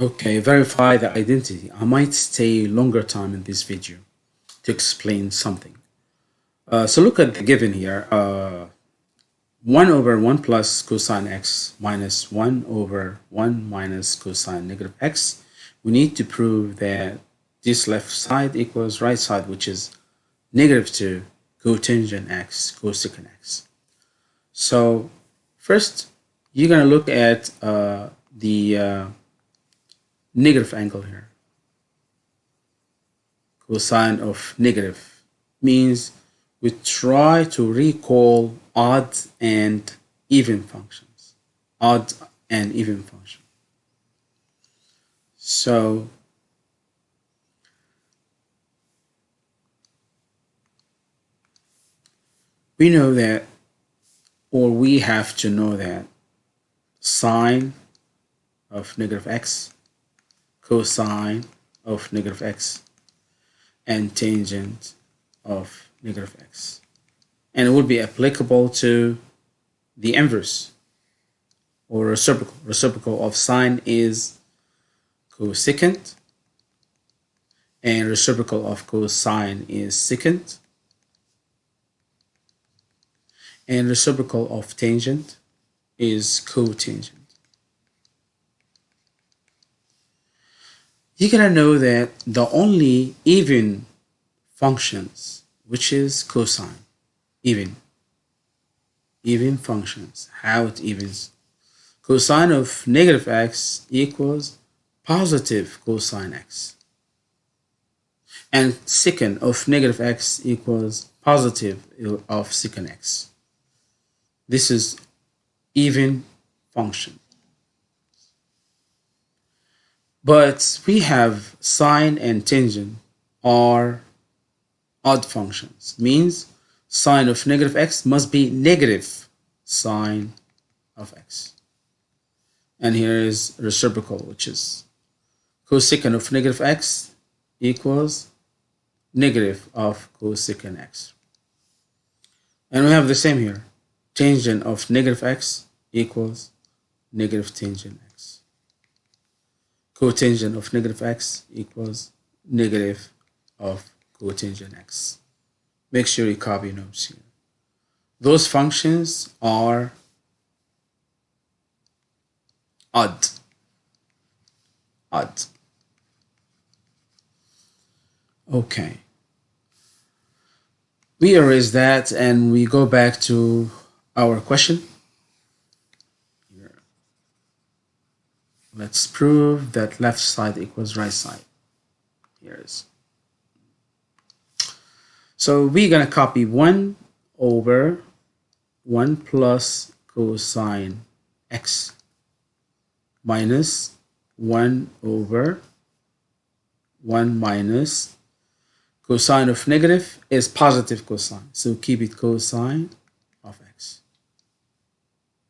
Okay, verify the identity. I might stay longer time in this video to explain something. Uh, so look at the given here. Uh, 1 over 1 plus cosine x minus 1 over 1 minus cosine negative x. We need to prove that this left side equals right side, which is negative 2 cotangent x cosecant x. So first, you're going to look at uh, the uh, negative angle here. Cosine of negative means we try to recall odd and even functions. Odd and even function. So we know that or we have to know that sine of negative x cosine of negative x and tangent of negative x. And it would be applicable to the inverse or reciprocal. Reciprocal of sine is cosecant and reciprocal of cosine is secant and reciprocal of tangent is cotangent. You're gonna know that the only even functions, which is cosine, even, even functions, how it evens. Cosine of negative x equals positive cosine x. And secant of negative x equals positive of secant x. This is even function. But we have sine and tangent are odd functions. Means sine of negative x must be negative sine of x. And here is reciprocal, which is cosecant of negative x equals negative of cosecant x. And we have the same here. Tangent of negative x equals negative tangent x cotangent of negative x equals negative of cotangent x. Make sure you copy notes here. Those functions are odd. Odd. Okay. We erase that and we go back to our question. Let's prove that left side equals right side. Here is. So we're going to copy 1 over 1 plus cosine x minus 1 over 1 minus cosine of negative is positive cosine. So keep it cosine of x.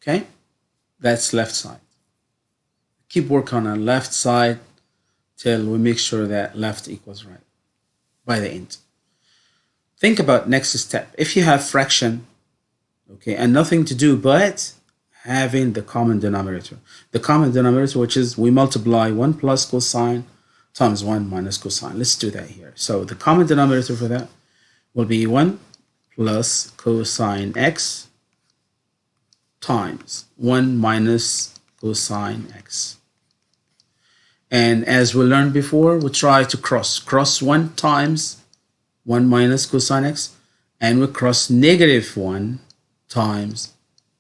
Okay? That's left side keep working on the left side till we make sure that left equals right by the end. Think about next step. If you have fraction, okay, and nothing to do but having the common denominator. The common denominator, which is we multiply 1 plus cosine times 1 minus cosine. Let's do that here. So the common denominator for that will be 1 plus cosine x times 1 minus cosine x. And as we learned before, we try to cross. Cross 1 times 1 minus cosine x, and we cross negative 1 times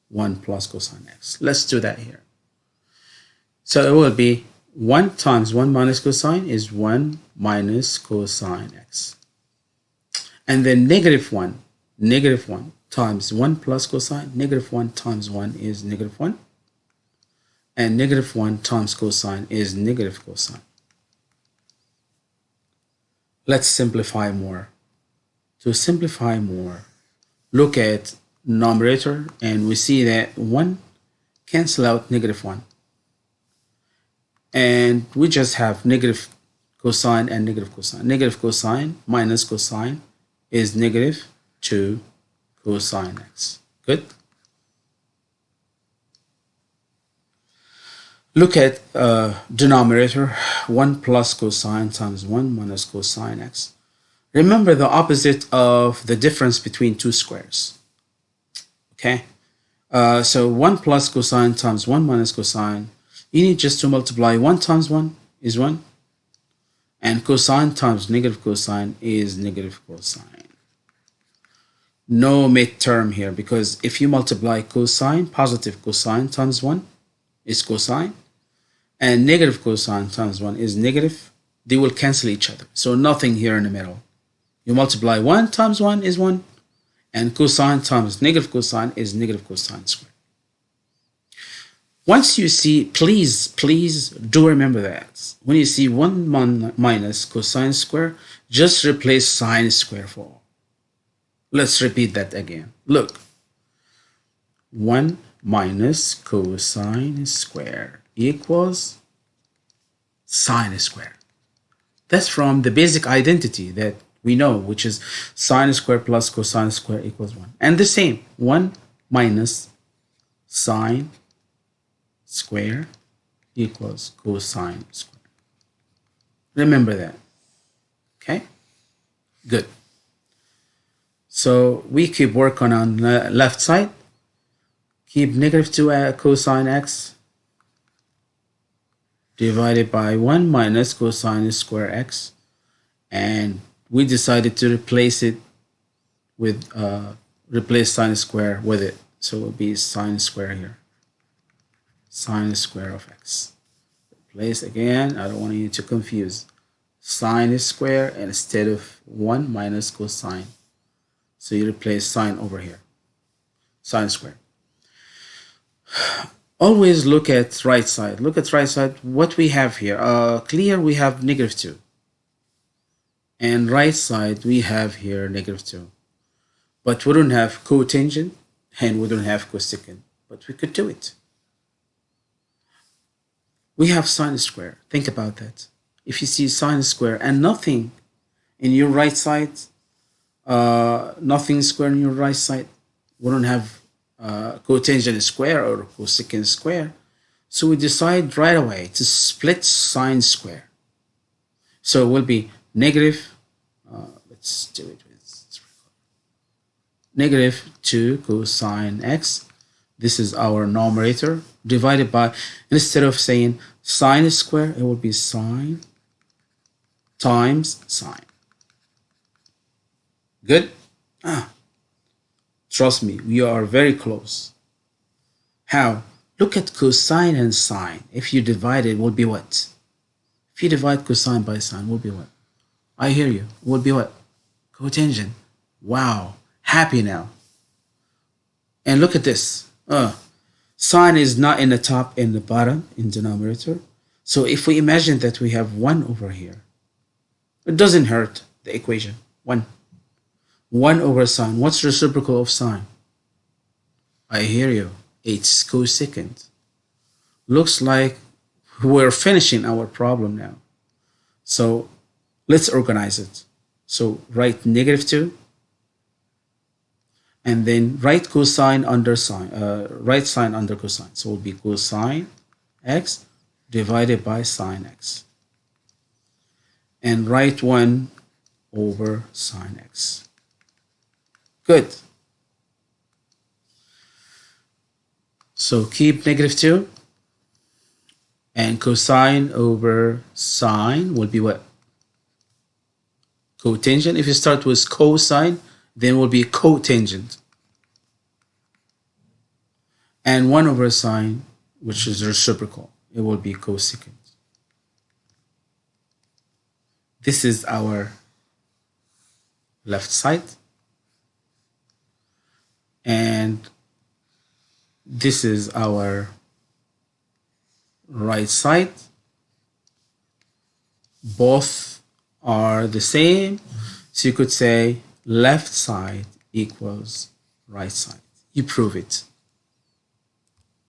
1 plus cosine x. Let's do that here. So it will be 1 times 1 minus cosine is 1 minus cosine x. And then negative 1, negative 1 times 1 plus cosine, negative 1 times 1 is negative 1 and negative 1 times cosine is negative cosine. Let's simplify more. To simplify more, look at numerator and we see that 1 cancel out negative 1. And we just have negative cosine and negative cosine. Negative cosine minus cosine is negative 2 cosine x. Good? Look at uh, denominator 1 plus cosine times 1 minus cosine x. Remember the opposite of the difference between two squares. Okay, uh, so 1 plus cosine times 1 minus cosine. You need just to multiply 1 times 1 is 1. And cosine times negative cosine is negative cosine. No midterm here because if you multiply cosine, positive cosine times 1 is cosine. And negative cosine times 1 is negative. They will cancel each other. So nothing here in the middle. You multiply 1 times 1 is 1 and cosine times negative cosine is negative cosine squared. Once you see, please, please do remember that. When you see 1 minus cosine square, just replace sine square for all. Let's repeat that again. Look, 1 minus cosine square equals sine square. That's from the basic identity that we know, which is sine square plus cosine square equals 1. And the same, 1 minus sine square equals cosine square. Remember that. Okay? Good. So we keep working on the left side. Keep negative 2 uh, cosine x divided by 1 minus cosine square x and we decided to replace it with uh, replace sine square with it. So it will be sine square here. Sine square of x. Replace again. I don't want you to confuse. Sine square instead of 1 minus cosine. So you replace sine over here. Sine square always look at right side. Look at right side what we have here. Uh, clear we have negative 2 and right side we have here negative 2 but we don't have cotangent and we don't have cosecant but we could do it. We have sine square. Think about that. If you see sine square and nothing in your right side uh, nothing square in your right side we don't have uh, cotangent square or cosecant square so we decide right away to split sine square so it will be negative, uh, let's do it with negative 2 cosine x. This is our numerator divided by, instead of saying sine square, it will be sine times sine. Good? Ah, trust me, we are very close. How? Look at cosine and sine. If you divide it, will be what? If you divide cosine by sine, will be what? I hear you. Will be what? Cotangent. Wow. Happy now. And look at this. Uh, sine is not in the top and the bottom in denominator. So if we imagine that we have 1 over here, it doesn't hurt the equation. 1. 1 over sine. What's reciprocal of sine? I hear you. It's cosecant. Looks like we're finishing our problem now. So Let's organize it. So write negative 2 and then write cosine under sine, uh, write sine under cosine. So it will be cosine x divided by sine x. And write 1 over sine x. Good. So keep negative 2 and cosine over sine will be what? cotangent. If you start with cosine, then will be cotangent. And 1 over sine, which is reciprocal, it will be cosecant. This is our left side. And this is our right side. Both are the same. So you could say left side equals right side. You prove it.